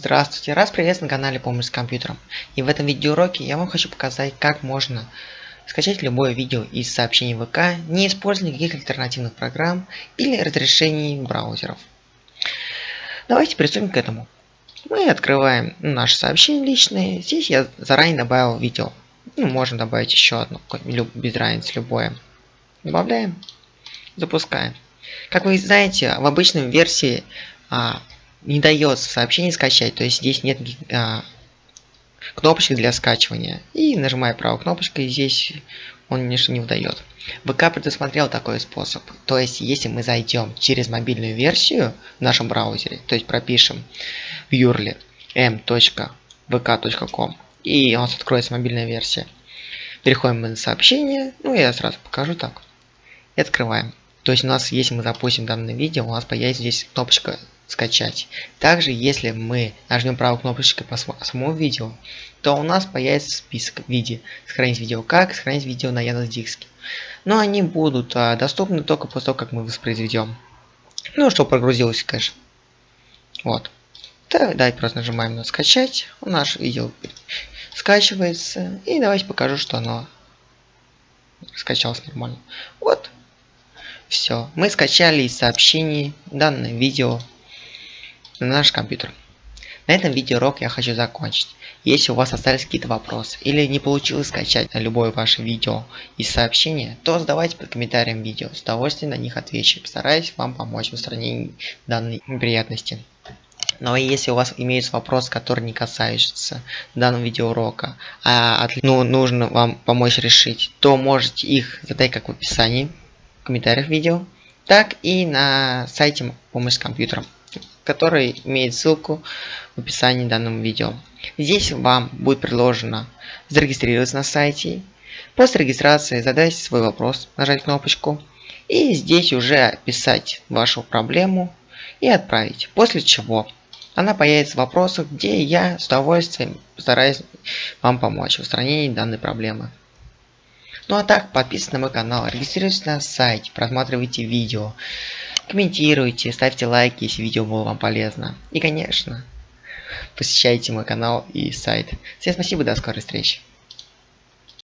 Здравствуйте, раз приветствую на канале Помощь с компьютером. И в этом видеоуроке я вам хочу показать, как можно скачать любое видео из сообщений ВК, не используя никаких альтернативных программ или разрешений браузеров. Давайте приступим к этому. Мы открываем наше сообщение личное. Здесь я заранее добавил видео. Ну, можно добавить еще одно, без разницы, любое. Добавляем, запускаем. Как вы знаете, в обычной версии а, не дает сообщение скачать, то есть здесь нет а, кнопочки для скачивания. И нажимая правой кнопочкой, здесь он ничто не выдает. ВК предусмотрел такой способ. То есть, если мы зайдем через мобильную версию в нашем браузере, то есть пропишем в URL m.vk.com, и у нас откроется мобильная версия. Переходим на сообщение, ну я сразу покажу так. И открываем. То есть у нас, если мы запустим данное видео, у нас появится здесь кнопочка скачать. Также, если мы нажмем правой кнопочкой по самому видео, то у нас появится список в виде сохранить видео как, сохранить видео на Яндекс.Диске. Но они будут а, доступны только после того, как мы воспроизведем. Ну, что прогрузилось, конечно. Вот. Так, давайте просто нажимаем на скачать. У нас видео скачивается. И давайте покажу, что оно скачалось нормально. Вот. Все. Мы скачали из сообщений данное видео на наш компьютер. На этом видеоурок я хочу закончить. Если у вас остались какие-то вопросы или не получилось скачать любое ваше видео из сообщения, то задавайте под комментарием видео. С удовольствием на них отвечу. Постараюсь вам помочь в устранении данной неприятности. Но если у вас имеются вопросы, которые не касаются данного видеоурока, а ну, нужно вам помочь решить, то можете их задать как в описании, в комментариях видео, так и на сайте помощь с компьютером который имеет ссылку в описании данного видео. Здесь вам будет предложено зарегистрироваться на сайте. После регистрации задайте свой вопрос, нажать кнопочку. И здесь уже писать вашу проблему и отправить. После чего она появится в вопросах, где я с удовольствием постараюсь вам помочь в устранении данной проблемы. Ну а так, подписывайтесь на мой канал, регистрируйтесь на сайте, просматривайте видео. Комментируйте, ставьте лайки, если видео было вам полезно. И, конечно, посещайте мой канал и сайт. Всем спасибо, до скорой встречи.